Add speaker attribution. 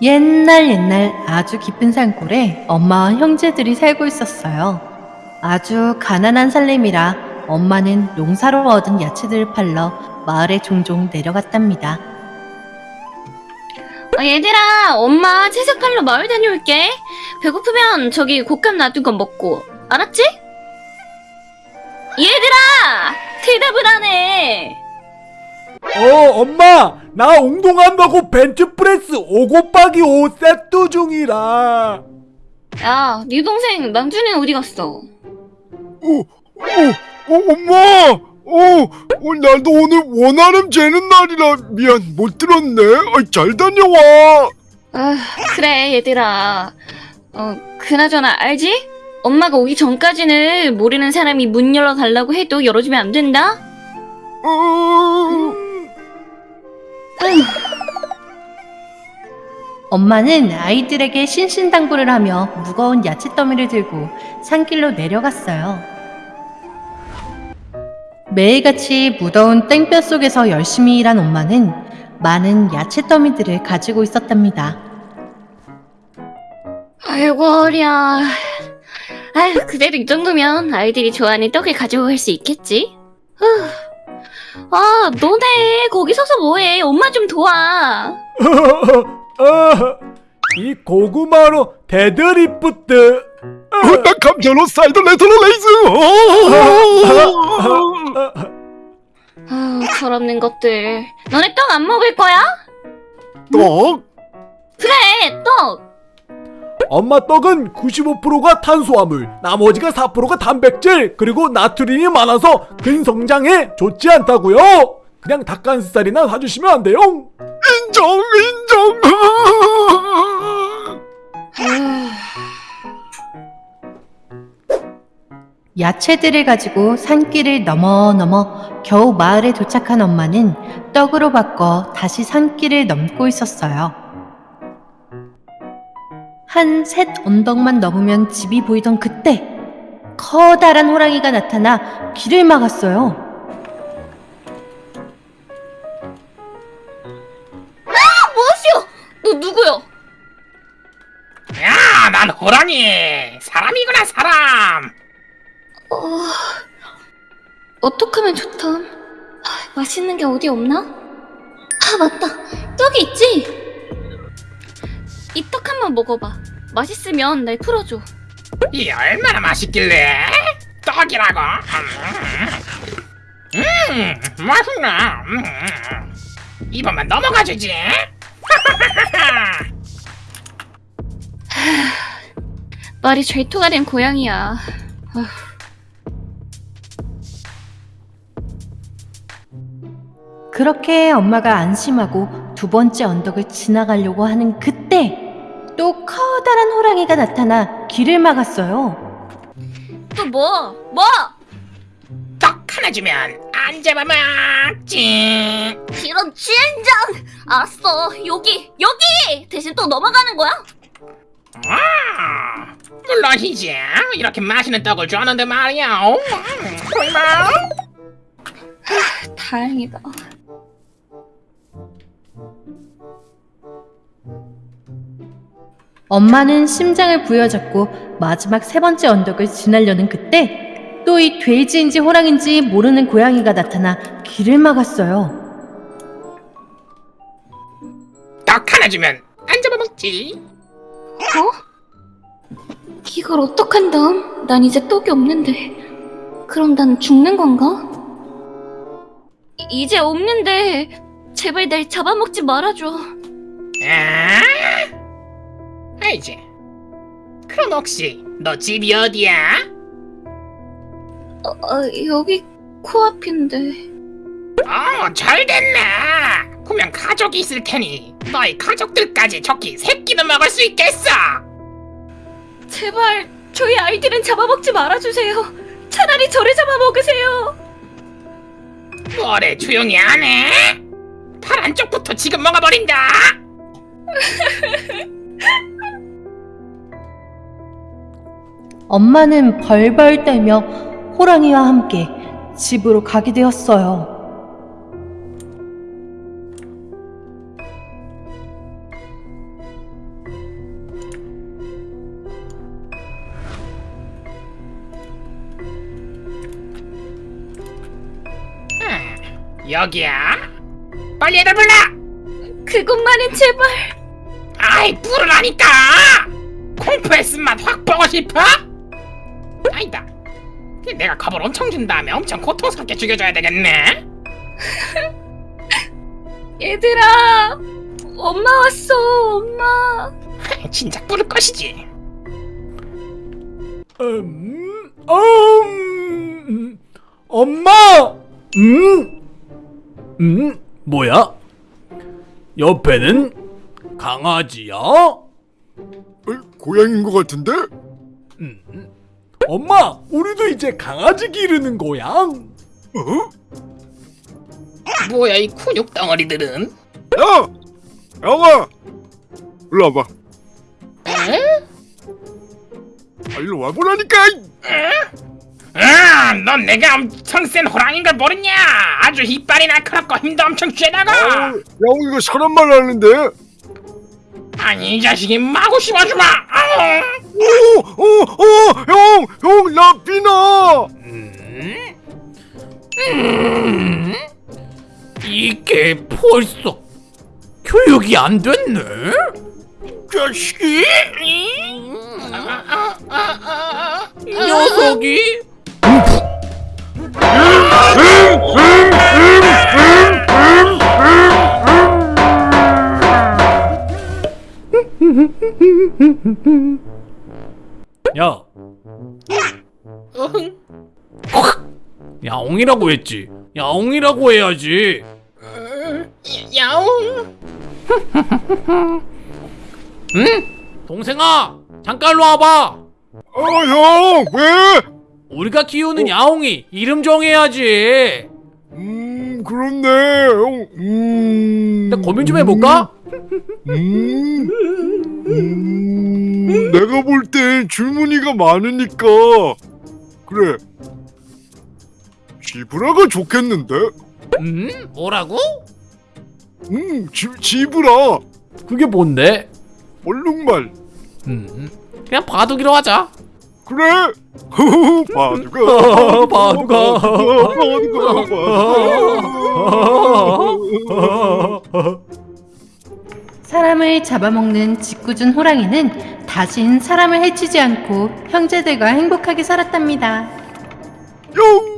Speaker 1: 옛날 옛날 아주 깊은 산골에 엄마와 형제들이 살고 있었어요. 아주 가난한 살림이라 엄마는 농사로 얻은 야채들을 팔러 마을에 종종 내려갔답니다.
Speaker 2: 어, 얘들아, 엄마 채소 팔러 마을 다녀올게. 배고프면 저기 곶감 놔둔 거 먹고. 알았지? 얘들아! 대답을 안 해!
Speaker 3: 어 엄마 나 운동한다고 벤치프레스 5 곱하기 5 세트 중이라
Speaker 2: 야, 네 동생 망준이는 어디 갔어?
Speaker 4: 어, 어, 엄마! 어, 어, 나도 오늘 원하름 재는 날이라 미안 못 들었네. 아, 잘 다녀와.
Speaker 2: 아, 그래, 얘들아. 어, 그나저나, 알지? 엄마가 오기 전까지는 모르는 사람이 문 열어달라고 해도 열어주면 안 된다?
Speaker 4: 어,
Speaker 1: 엄마는 아이들에게 신신당부를 하며 무거운 야채 더미를 들고 산길로 내려갔어요. 매일같이 무더운 땡볕 속에서 열심히 일한 엄마는 많은 야채 더미들을 가지고 있었답니다.
Speaker 2: 아이고, 어려. 아휴, 그래도 이 정도면 아이들이 좋아하는 떡을 가지고 갈수 있겠지? 후. 아, 너네 거기 서서 뭐해? 엄마 좀 도와.
Speaker 3: 어, 이 고구마로 데드리프트
Speaker 4: 어, 나 감자로 side lateral raise. 어.
Speaker 2: 아우, 철없는 것들. 너네 떡 안 먹을 거야?
Speaker 4: 떡?
Speaker 2: 그래, 떡.
Speaker 3: 엄마 떡은 95%가 탄수화물 나머지가 4%가 단백질 그리고 나트륨이 많아서 근성장에 좋지 않다고요 그냥 닭가슴살이나 사주시면 안 돼요
Speaker 4: 인정, 인정.
Speaker 1: 야채들을 가지고 산길을 넘어 넘어 겨우 마을에 도착한 엄마는 떡으로 바꿔 다시 산길을 넘고 있었어요. 한 셋 언덕만 넘으면 집이 보이던 그때 커다란 호랑이가 나타나 길을 막았어요.
Speaker 2: 뭐시오? 너 누구요?
Speaker 5: 야, 난 호랑이. 사람이구나, 사람.
Speaker 2: 어... 어떡하면 좋담? 아, 맛있는 게 어디 없나? 아, 맞다. 떡이 있지? 이떡 한번 먹어봐. 맛있으면 날 풀어줘.
Speaker 5: 이 얼마나 맛있길래? 떡이라고? 음, 음 맛있네. 음, 이번만 넘어가 주지.
Speaker 2: 말이 죄토가 된 고양이야. 아휴.
Speaker 1: 그렇게 엄마가 안심하고 두 번째 언덕을 지나가려고 하는 그때 또 커다란 호랑이가 나타나 길을 막았어요.
Speaker 2: 또 뭐? 뭐?
Speaker 5: 떡 하나 주면 안 잡아먹지.
Speaker 2: 이런 젠장! 알았어. 여기, 여기! 대신 또 넘어가는 거야?
Speaker 5: 아, 물론이지. 이렇게 맛있는 떡을 좋아하는데 말이야. 음, 얼마?
Speaker 2: 다행이다.
Speaker 1: 엄마는 심장을 부여잡고 마지막 세 번째 언덕을 지나려는 그때 또 이 돼지인지 호랑인지 모르는 고양이가 나타나 길을 막았어요.
Speaker 5: 떡 하나 주면 안 잡아먹지.
Speaker 2: 어? 이걸 어떡한담? 난 이제 떡이 없는데. 그럼 난 죽는 건가? 이- 이제 없는데. 제발 날 잡아먹지 말아줘.
Speaker 5: 아? 알지. 그럼 혹시 너 집이 어디야?
Speaker 2: 어, 어, 여기 코앞인데.
Speaker 5: 어, 잘 됐네. 분명 가족이 있을 테니 너희 가족들까지 좋게 새끼도 먹을 수 있겠어.
Speaker 2: 제발 저희 아이들은 잡아먹지 말아주세요. 차라리 저를 잡아먹으세요.
Speaker 5: 뭐래 조용히 안 해? 팔 안쪽부터 지금 먹어버린다.
Speaker 1: 엄마는 벌벌 떨며 호랑이와 함께 집으로 가게 되었어요.
Speaker 5: 음, 여기야? 빨리 애들 불러!
Speaker 2: 그곳만은 제발
Speaker 5: 아이 불을 아니까! 콩프레스만 확 보고 싶어? 아니다 내가 겁을 엄청 준 다음에 엄청 고통스럽게 죽여줘야 되겠네
Speaker 2: 얘들아. 엄마 왔어, 엄마.
Speaker 5: 진작 부를 것이지
Speaker 3: 음, 음, 엄마! 음, 음, 뭐야? 옆에는 강아지야?
Speaker 4: 어, 고양인 것 같은데?
Speaker 3: 음, 엄마, 우리도 이제 강아지 기르는 거야.
Speaker 4: 어?
Speaker 5: 뭐야 이 근육 덩어리들은
Speaker 4: 야! 영아! 일로 와봐.
Speaker 5: 에?
Speaker 4: 아, 일로 와보라니까!
Speaker 5: 아, 넌 내가 엄청 센 호랑이인 걸 모르냐? 아주 이빨이 날카롭고 힘도 엄청
Speaker 4: 어,
Speaker 5: 쥐나가.
Speaker 4: 영이가 사람 말 하는데?
Speaker 5: 아니 이 자식이 마구 씹어주마. 아우.
Speaker 4: 오! 오! 오! 형! 형! 나 피나!
Speaker 3: 음? 음? 이게 벌써 교육이 안 됐네? 자식이? 이 녀석이? 야,
Speaker 5: 어흥.
Speaker 3: 야옹이라고 했지. 야옹이라고 해야지.
Speaker 5: 어, 야옹.
Speaker 3: 응? 동생아, 잠깐 와봐.
Speaker 4: 어, 형! 왜?
Speaker 3: 우리가 키우는 야옹이 이름 정해야지.
Speaker 4: 음, 그렇네. 형, 음.
Speaker 3: 나 고민 좀 해볼까?
Speaker 4: 음. 음. 내가 볼 땐 줄무늬가 많으니까. 그래. 지브라가 좋겠는데?
Speaker 3: 음? 뭐라고?
Speaker 4: 음, 지, 지브라.
Speaker 3: 그게 뭔데?
Speaker 4: 얼룩말.
Speaker 3: 음, 그냥 바둑이로 하자.
Speaker 4: 그래. 바두가.
Speaker 3: 바둑아.
Speaker 4: 바두가. 바두가.
Speaker 1: 사람을 잡아먹는 짓궂은 호랑이는 다신 사람을 해치지 않고 형제들과 행복하게 살았답니다.
Speaker 4: 용.